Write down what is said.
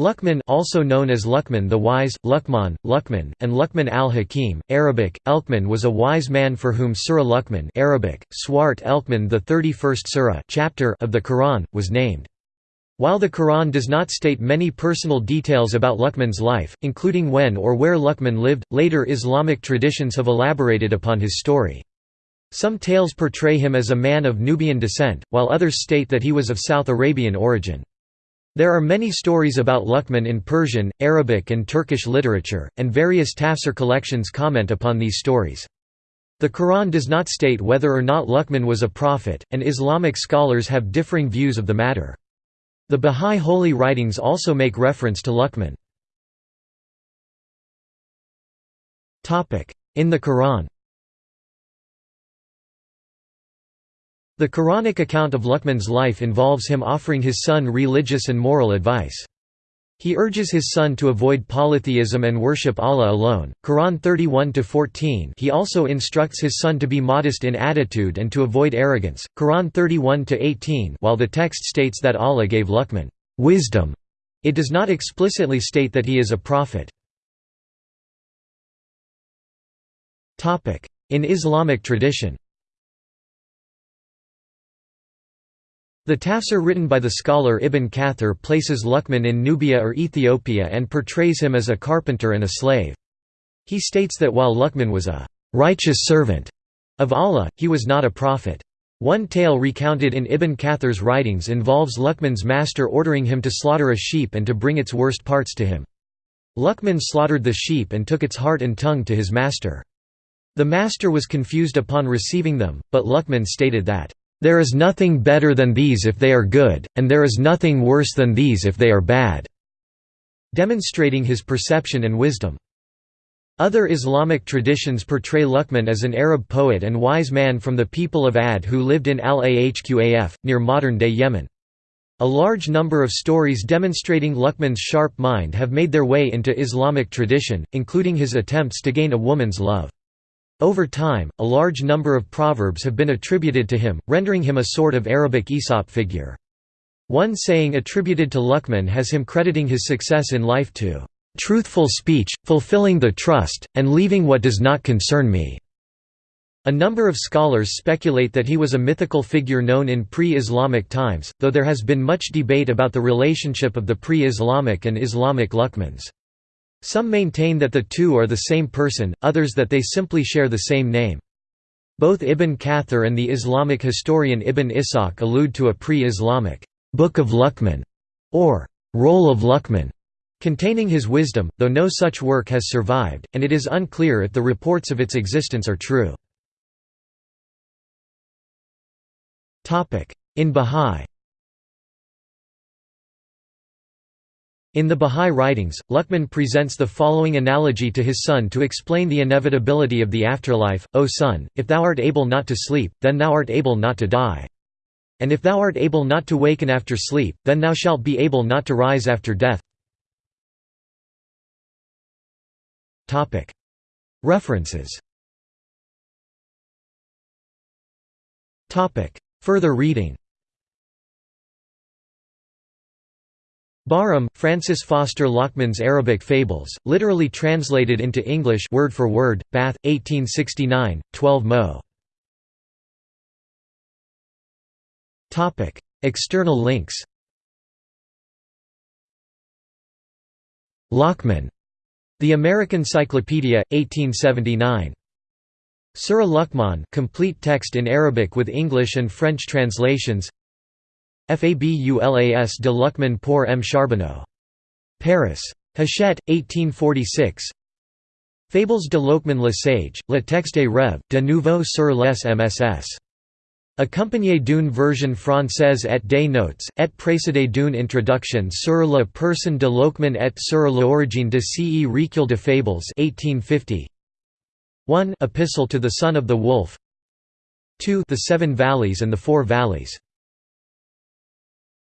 Luqman also known as Luqman the Wise, Luqman, Luqman, and Luqman al-Hakim, Arabic, Elkman was a wise man for whom Surah Luqman Arabic, Swart Elkman the 31st surah chapter of the Quran, was named. While the Quran does not state many personal details about Luqman's life, including when or where Luqman lived, later Islamic traditions have elaborated upon his story. Some tales portray him as a man of Nubian descent, while others state that he was of South Arabian origin. There are many stories about Luqman in Persian, Arabic and Turkish literature, and various tafsir collections comment upon these stories. The Quran does not state whether or not Luqman was a prophet, and Islamic scholars have differing views of the matter. The Bahá'í holy writings also make reference to Luqman. In the Quran The Quranic account of Luqman's life involves him offering his son religious and moral advice. He urges his son to avoid polytheism and worship Allah alone. Quran 31-14. He also instructs his son to be modest in attitude and to avoid arrogance. Quran 31-18. While the text states that Allah gave Luqman wisdom, it does not explicitly state that he is a prophet. Topic: In Islamic tradition. The tafsir written by the scholar Ibn Kathir places Luqman in Nubia or Ethiopia and portrays him as a carpenter and a slave. He states that while Luqman was a righteous servant of Allah, he was not a prophet. One tale recounted in Ibn Kathir's writings involves Luqman's master ordering him to slaughter a sheep and to bring its worst parts to him. Luqman slaughtered the sheep and took its heart and tongue to his master. The master was confused upon receiving them, but Luqman stated that, there is nothing better than these if they are good, and there is nothing worse than these if they are bad", demonstrating his perception and wisdom. Other Islamic traditions portray Luqman as an Arab poet and wise man from the people of Ad who lived in Al-Ahqaf, near modern-day Yemen. A large number of stories demonstrating Luqman's sharp mind have made their way into Islamic tradition, including his attempts to gain a woman's love. Over time, a large number of proverbs have been attributed to him, rendering him a sort of Arabic Aesop figure. One saying attributed to Luqman has him crediting his success in life to "...truthful speech, fulfilling the trust, and leaving what does not concern me." A number of scholars speculate that he was a mythical figure known in pre-Islamic times, though there has been much debate about the relationship of the pre-Islamic and Islamic Luqmans. Some maintain that the two are the same person, others that they simply share the same name. Both Ibn Kathir and the Islamic historian Ibn Ishaq allude to a pre-Islamic «Book of Luqman» or «Roll of Luqman» containing his wisdom, though no such work has survived, and it is unclear if the reports of its existence are true. In Bahá'í In the Bahá'í writings, Luqman presents the following analogy to his son to explain the inevitability of the afterlife, O son, if thou art able not to sleep, then thou art able not to die. And if thou art able not to waken after sleep, then thou shalt be able not to rise after death. References Further reading Barham, Francis Foster Luqman's Arabic Fables, literally translated into English word for word, Bath, 1869, 12 mo. External links Luqman. The American Cyclopedia, 1879. Surah Luqman complete text in Arabic with English and French translations Fabulas de Luqman pour M. Cherbonneau. Paris. Hachette, 1846 Fables de Loqman le Sage, le texte rêve, de nouveau sur les MSS. Accompagné d'une version française et des notes, et précédé d'une introduction sur la personne de Loqman et sur l'origine de ce recueil de fables 1850. 1 Epistle to the Son of the Wolf 2 The Seven Valleys and the Four Valleys